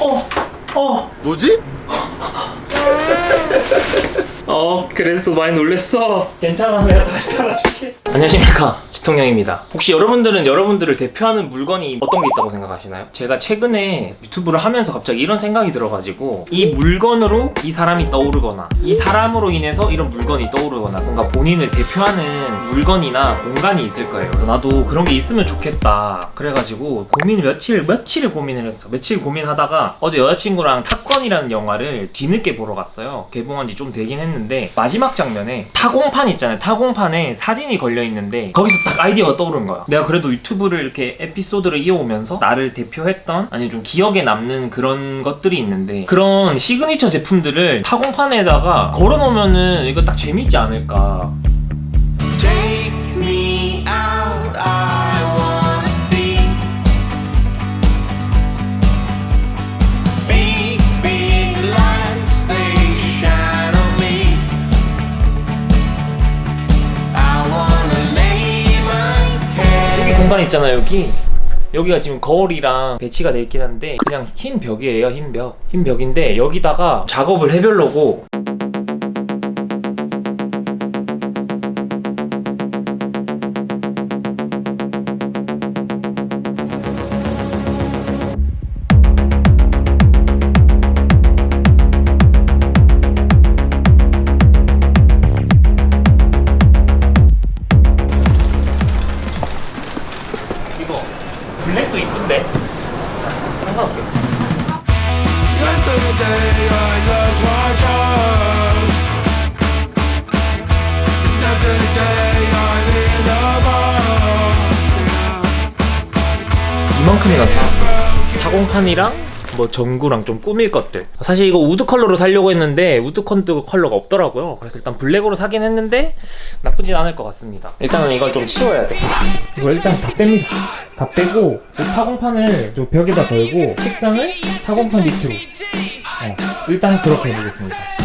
어, 어, 뭐지? 어, 그래서 많이 놀랬어. 괜찮아, 내가 다시 달아줄게. 안녕하십니까, 지통령입니다. 혹시 여러분들은 여러분들을 대표하는 물건이 어떤 게 있다고 생각하시나요? 제가 최근에 유튜브를 하면서 갑자기 이런 생각이 들어가지고 이 물건으로 이 사람이 떠오르거나 이 사람으로 인해서 이런 물건이 떠오르거나 뭔가 본인을 대표하는 물건이나 공간이 있을 거예요. 나도 그런 게 있으면 좋겠다. 그래가지고 고민을 며칠, 며칠을 고민을 했어. 며칠 고민하다가 어제 여자친구랑 탑건이라는 영화를 뒤늦게 보러 갔어요. 개봉한 지 좀 되긴 했는데 마지막 장면에 타공판 있잖아요. 타공판에 사진이 걸려 있는데 거기서 딱 아이디어가 떠오른 거야. 내가 그래도 유튜브를 이렇게 에피소드를 이어오면서 나를 대표했던 아니 좀 기억에 남는 그런 것들이 있는데 그런 시그니처 제품들을 타공판에다가 걸어놓으면은 이거 딱 재밌지 않을까. 공간 있잖아요 여기 여기가 지금 거울이랑 배치가 돼 있긴 한데 그냥 흰 벽이에요 흰 벽. 흰 벽인데 여기다가 작업을 해보려고 타공판이랑 뭐 전구랑 좀 꾸밀 것들. 사실 이거 wood 컬러로 사려고 했는데 wood 컨드 컬러가 없더라고요. 그래서 일단 블랙으로 사긴 했는데 나쁘진 않을 것 같습니다. 일단은 이걸 좀 치워야 돼. 이거 일단 다 뺍니다. 다 빼고 이 타공판을 좀 벽에다 걸고 책상을 타공판 밑으로. 어, 일단 그렇게 해보겠습니다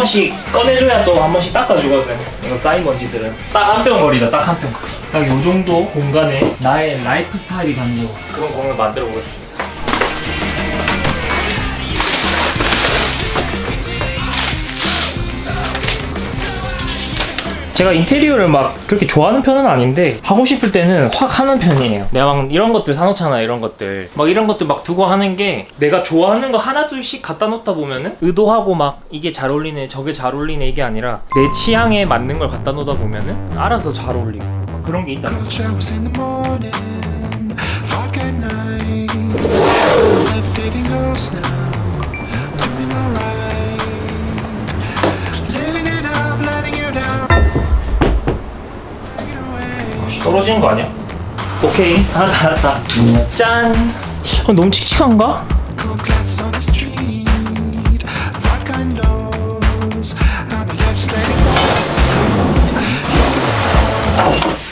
번씩 꺼내줘야 또 한 번씩 닦아주거든. 이거 쌓인 먼지들은. 딱한병 거리다 딱 한병딱 요 정도 공간에 나의 라이프 스타일이 담긴 그런 공간을 만들어 보겠습니다 제가 인테리어를 막 그렇게 좋아하는 편은 아닌데 하고 싶을 때는 확 하는 편이에요. 내가 막 이런 것들 사놓잖아 이런 것들. 막 이런 것들 막 두고 하는 게 내가 좋아하는 거 하나 둘씩 갖다 놓다 보면은 의도하고 막 이게 잘 어울리네 저게 잘 어울리네 이게 아니라 내 취향에 맞는 걸 갖다 놓다 보면은 알아서 잘 어울리고 막 그런 게 있다는 거죠 떨어지는 거 아니야? 오케이 하나 닫았다 짠 어, 너무 칙칙한가?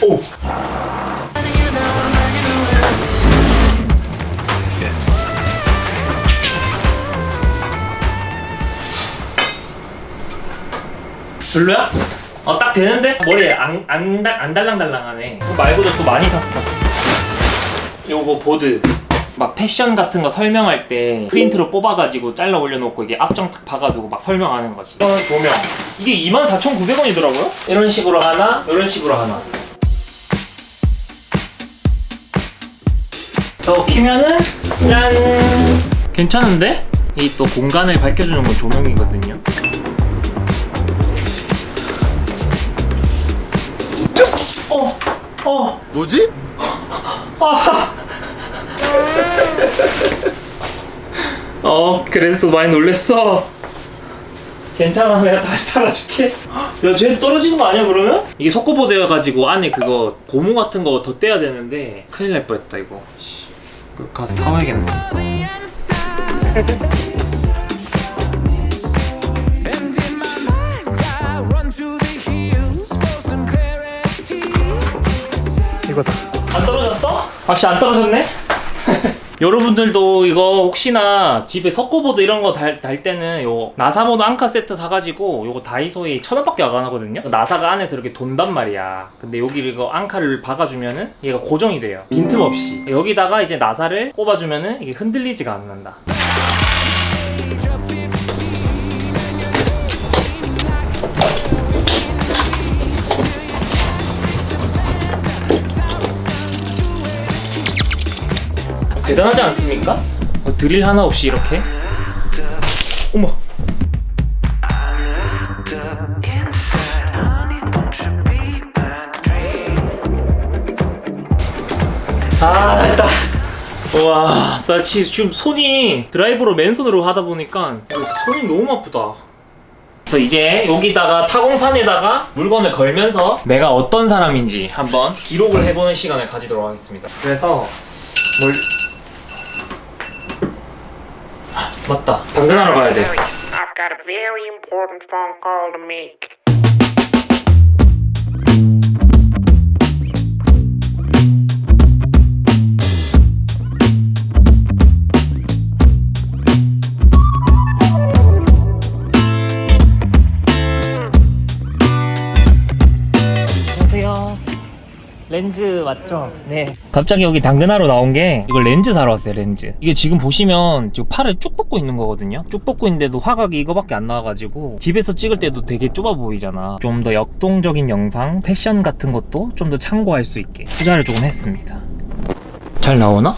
오. 별로야? 어 딱 되는데? 머리에 안, 안, 달- 안 달랑달랑하네. 그거 말고도 또 많이 샀어. 요거 보드. 막 패션 같은 거 설명할 때 프린트로 뽑아가지고 잘라 올려놓고 이게 앞정 탁 박아두고 막 설명하는 거지. 이런 조명. 이게 24,900원이더라고요? 이런 식으로 하나 이런 식으로 하나. 저 키면은 짠. 괜찮은데? 이 또 공간을 밝혀주는 건 조명이거든요 어, 어, 뭐지? 어, 그래서 많이 놀랬어. 괜찮아, 내가 다시 달아줄게. 야, 쟤 떨어지는 거 아니야, 그러면? 이게 속고보드여 가지고 안에 그거 고무 같은 거 더 떼야 되는데 큰일 날 뻔했다, 이거. 씨, 그거 가서 사와야겠네. 찍어서 안 떨어졌어? 아씨 안 떨어졌네? 여러분들도 이거 혹시나 집에 석고보드 이런 거달 때는 요 나사모드 앙카 세트 사가지고 요거 다이소에 천 원밖에 안 하거든요? 나사가 안에서 이렇게 돈단 말이야. 근데 여기 이거 앙카를 박아주면은 얘가 고정이 돼요. 빈틈없이. 여기다가 이제 나사를 꼽아주면은 이게 흔들리지가 않는다 대단하지 않습니까? 어, 드릴 하나 없이 이렇게 어머 아 됐다 와, 나 지금 손이 드라이브로 맨손으로 하다 보니까 손이 너무 아프다. 그래서 이제 여기다가 타공판에다가 물건을 걸면서 내가 어떤 사람인지 한번 기록을 해보는 시간을 가지도록 하겠습니다. 그래서 뭘 아, 맞다. 당근하러 가야 돼. I've got a very important phone call to make. 렌즈 맞죠? 네. 갑자기 여기 당근하러 나온 게 이걸 렌즈 사러 왔어요, 렌즈. 이게 지금 보시면 지금 팔을 쭉 뻗고 있는 거거든요. 쭉 뻗고 있는데도 화각이 이거밖에 안 나와가지고 집에서 찍을 때도 되게 좁아 보이잖아. 좀 더 역동적인 영상, 패션 같은 것도 좀 더 참고할 수 있게 투자를 조금 했습니다. 잘 나오나?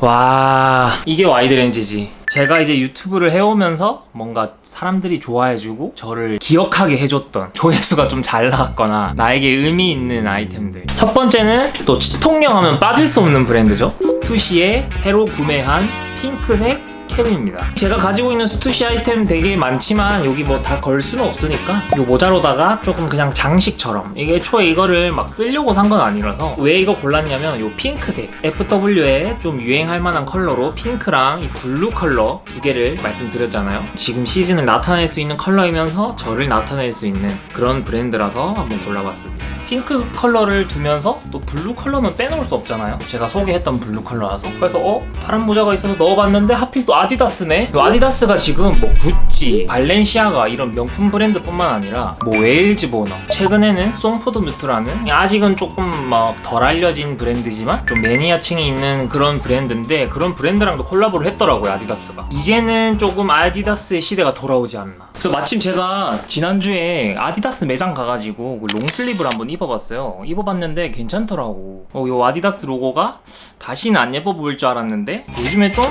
와 이게 wide 렌즈지 제가 이제 유튜브를 해오면서 뭔가 사람들이 좋아해주고 저를 기억하게 해줬던 조회수가 좀 잘 나왔거나 나에게 의미 있는 아이템들. 첫 번째는 또 치통령 하면 빠질 수 없는 브랜드죠. 스투시의 새로 구매한 핑크색 캡입니다. 제가 가지고 있는 스투시 아이템 되게 많지만 여기 뭐 다 걸 수는 없으니까 이 모자로다가 조금 그냥 장식처럼 이게 애초에 이거를 막 쓰려고 산 건 아니라서 왜 이거 골랐냐면 이 핑크색. FW에 좀 유행할 만한 컬러로 핑크랑 이 블루 컬러 두 개를 말씀드렸잖아요. 지금 시즌을 나타낼 수 있는 컬러이면서 저를 나타낼 수 있는 그런 브랜드라서 한번 골라봤습니다 핑크 컬러를 두면서 또 블루 컬러는 빼놓을 수 없잖아요. 제가 소개했던 블루 컬러라서. 그래서 어? 파란 모자가 있어서 넣어봤는데 하필 또 아디다스네. 이 아디다스가 지금 뭐 구찌, 발렌시아가 이런 명품 브랜드 뿐만 아니라 뭐 웨일즈 보너 최근에는 Song for the Mute라는 아직은 조금 막 덜 알려진 브랜드지만 좀 매니아층이 있는 그런 브랜드인데 그런 브랜드랑도 콜라보를 했더라고요 아디다스가. 이제는 조금 아디다스의 시대가 돌아오지 않나 그래서 마침 제가 지난주에 아디다스 매장 가가지고 그 long sleeve를 한번 입어봤어요. 입어봤는데 괜찮더라고. 어, 이 아디다스 로고가 다시는 안 예뻐 보일 줄 알았는데 요즘에 좀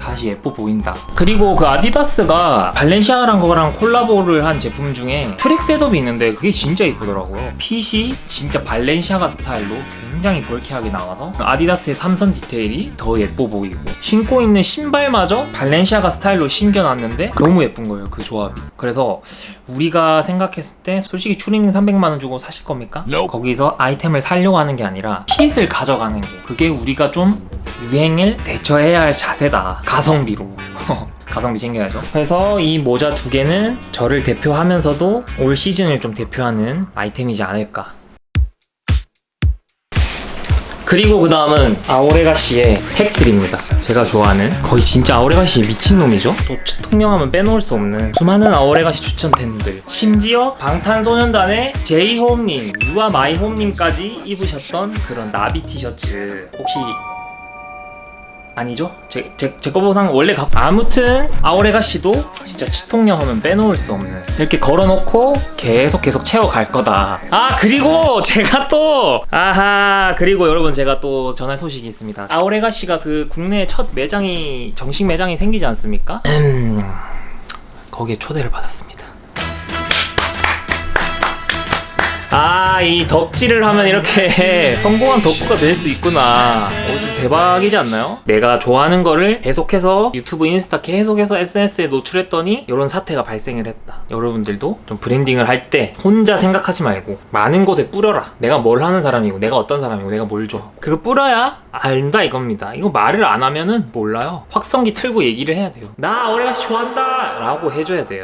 다시 예뻐 보인다. 그리고 그 아디다스가 발렌시아가랑 콜라보를 한 제품 중에 track setup이 있는데 그게 진짜 예쁘더라고요. 핏이 진짜 발렌시아가 스타일로 굉장히 벌쾌하게 나와서 아디다스의 삼선 디테일이 더 예뻐 보이고 신고 있는 신발마저 발렌시아가 스타일로 신겨놨는데 너무 예쁜 거예요 그 조합이. 그래서 우리가 생각했을 때 솔직히 추리닝 300만 원 주고 사실 겁니까? 거기서 아이템을 살려고 하는 게 아니라 핏을 가져가는 게 그게 우리가 좀 유행을 대처해야 할 자세다. 가성비로. 가성비 챙겨야죠. 그래서 이 모자 두 개는 저를 대표하면서도 올 시즌을 좀 대표하는 아이템이지 않을까. 그리고 그 다음은 아오레가시의 택들입니다. 제가 좋아하는 거의 진짜 아오레가시 미친놈이죠. 또 통영하면 빼놓을 수 없는 수많은 아오레가시 추천템들. 심지어 방탄소년단의 제이홈님, 유아 마이홈님까지 입으셨던 그런 나비 티셔츠. 혹시 아니죠? 제, 제, 제 거보상 원래 가... 아무튼 아오레가 씨도 진짜 치통령 하면 빼놓을 수 없는. 이렇게 걸어놓고 계속 계속 채워갈 거다. 아 그리고 제가 또 아하 그리고 여러분 제가 또 전할 소식이 있습니다. 아오레가 씨가 그 국내 첫 매장이 정식 매장이 생기지 않습니까? 음... 거기에 초대를 받았습니다 아, 이 덕질을 하면 이렇게 성공한 덕후가 될 수 있구나. 어, 좀 대박이지 않나요? 내가 좋아하는 거를 계속해서 유튜브, 인스타 계속해서 SNS에 노출했더니 이런 사태가 발생을 했다. 여러분들도 좀 브랜딩을 할 때 혼자 생각하지 말고 많은 곳에 뿌려라. 내가 뭘 하는 사람이고, 내가 어떤 사람이고, 내가 뭘 줘. 그걸 뿌려야 안다 이겁니다. 이거 말을 안 하면은 몰라요. 확성기 틀고 얘기를 해야 돼요. 나 오래가시 좋아한다! 라고 해줘야 돼요.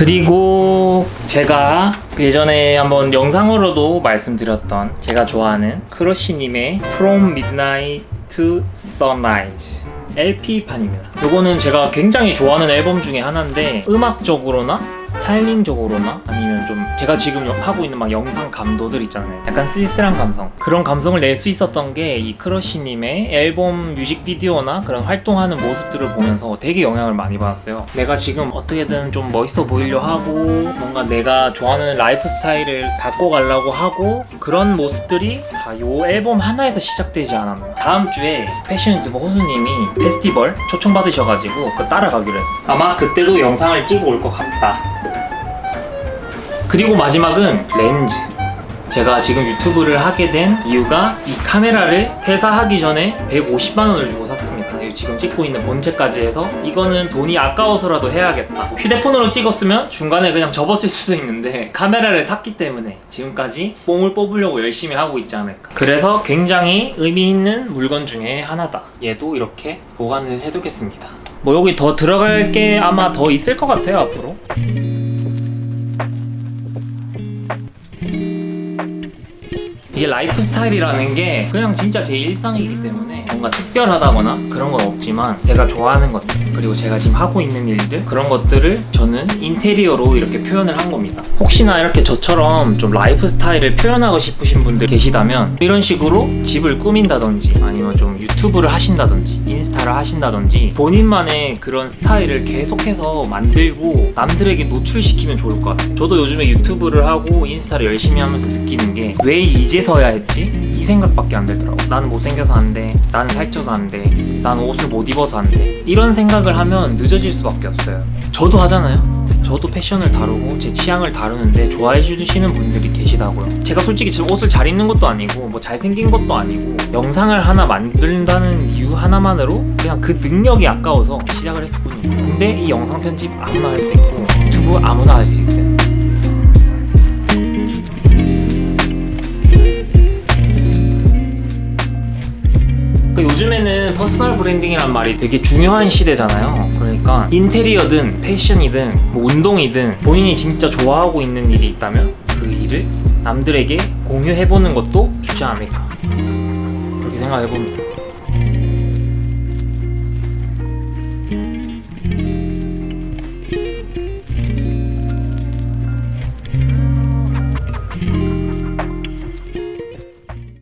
그리고 제가 예전에 한번 영상으로도 말씀드렸던 제가 좋아하는 크러쉬님의 From Midnight to Sunrise LP판입니다. 이거는 제가 굉장히 좋아하는 앨범 중에 하나인데 음악적으로나 스타일링적으로나 아니면 좀 제가 지금 하고 있는 막 영상 감도들 있잖아요. 약간 쓸쓸한 감성. 그런 감성을 낼 수 있었던 게 이 크러쉬님의 앨범 뮤직비디오나 그런 활동하는 모습들을 보면서 되게 영향을 많이 받았어요. 내가 지금 어떻게든 좀 멋있어 보이려 하고 뭔가 내가 좋아하는 라이프 스타일을 갖고 가려고 하고 그런 모습들이 다이 앨범 하나에서 시작되지 않았나. 다음 주에 패션 유튜버 호수님이 페스티벌 초청받으셔가지고 그 따라가기로 했어. 아마 그때도 영상을 찍어 올 것 같다. 그리고 마지막은 렌즈. 제가 지금 유튜브를 하게 된 이유가 이 카메라를 퇴사하기 전에 150만 원을 주고 샀습니다. 이 지금 찍고 있는 본체까지 해서 이거는 돈이 아까워서라도 해야겠다. 휴대폰으로 찍었으면 중간에 그냥 접었을 수도 있는데 카메라를 샀기 때문에 지금까지 뽕을 뽑으려고 열심히 하고 있지 않을까. 그래서 굉장히 의미 있는 물건 중에 하나다. 얘도 이렇게 보관을 해두겠습니다. 뭐 여기 더 들어갈 게 아마 더 있을 것 같아요 앞으로. 이게 라이프 스타일이라는 게 그냥 진짜 제 일상이기 때문에 뭔가 특별하다거나 그런 건 없지만 제가 좋아하는 것들 그리고 제가 지금 하고 있는 일들 그런 것들을 저는 인테리어로 이렇게 표현을 한 겁니다. 혹시나 이렇게 저처럼 좀 라이프 스타일을 표현하고 싶으신 분들 계시다면 이런 식으로 집을 꾸민다든지 아니면 좀 유튜브를 하신다든지 인스타를 하신다든지 본인만의 그런 스타일을 계속해서 만들고 남들에게 노출시키면 좋을 것 같아요. 저도 요즘에 유튜브를 하고 인스타를 열심히 하면서 느끼는 게 왜 이제서야 했지? 이 생각밖에 안 들더라고. 나는 못생겨서 안 돼. 나는 살쪄서 안 돼. 나는 옷을 못 입어서 안 돼. 이런 생각을 하면 늦어질 수밖에 없어요. 저도 하잖아요. 저도 패션을 다루고 제 취향을 다루는데 좋아해 주시는 분들이 계시다고요. 제가 솔직히 지금 옷을 잘 입는 것도 아니고 뭐 잘생긴 것도 아니고 영상을 하나 만든다는 이유 하나만으로 그냥 그 능력이 아까워서 시작을 했을 뿐이에요. 근데 이 영상 편집 아무나 할 수 있고 유튜브 아무나 할 수 있어요. 그 요즘에는 personal branding이란 말이 되게 중요한 시대잖아요. 그러니까 인테리어든 패션이든 뭐 운동이든 본인이 진짜 좋아하고 있는 일이 있다면 그 일을 남들에게 공유해보는 것도 좋지 않을까. 그렇게 생각해봅니다.